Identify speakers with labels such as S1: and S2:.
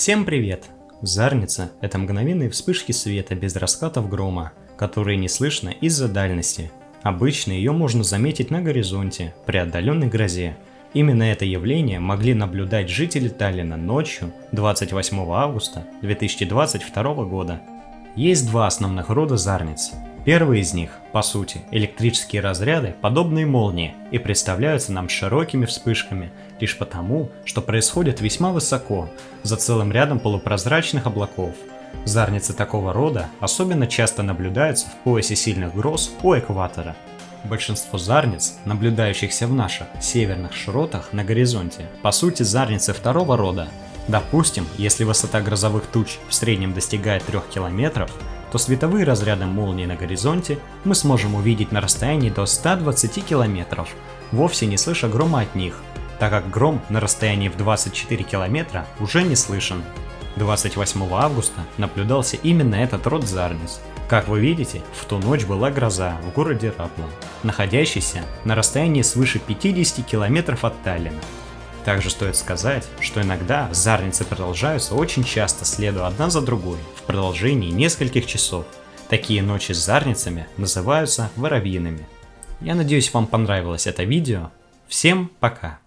S1: Всем привет! Зарница – это мгновенные вспышки света без раскатов грома, которые не слышно из-за дальности. Обычно ее можно заметить на горизонте, при отдаленной грозе. Именно это явление могли наблюдать жители Таллина ночью 28 августа 2022 года. Есть два основных рода зарниц Первый из них, по сути, электрические разряды, подобные молнии, и представляются нам широкими вспышками, лишь потому, что происходят весьма высоко, за целым рядом полупрозрачных облаков. Зарницы такого рода особенно часто наблюдаются в поясе сильных гроз у экватора. Большинство зарниц, наблюдающихся в наших северных широтах на горизонте, по сути зарницы второго рода. Допустим, если высота грозовых туч в среднем достигает 3 километров, то световые разряды молнии на горизонте мы сможем увидеть на расстоянии до 120 километров, вовсе не слыша грома от них, так как гром на расстоянии в 24 километра уже не слышен. 28 августа наблюдался именно этот род Зарнис. Как вы видите, в ту ночь была гроза в городе Раплан, находящийся на расстоянии свыше 50 километров от Таллина. Также стоит сказать, что иногда зарницы продолжаются очень часто, следуя одна за другой, в продолжении нескольких часов. Такие ночи с зарницами называются воробьиными. Я надеюсь вам понравилось это видео. Всем пока!